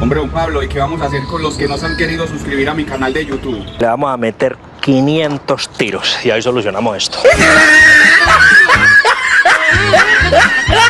Hombre, don Pablo, ¿y qué vamos a hacer con los que no se han querido suscribir a mi canal de YouTube? Le vamos a meter 500 tiros y ahí solucionamos esto.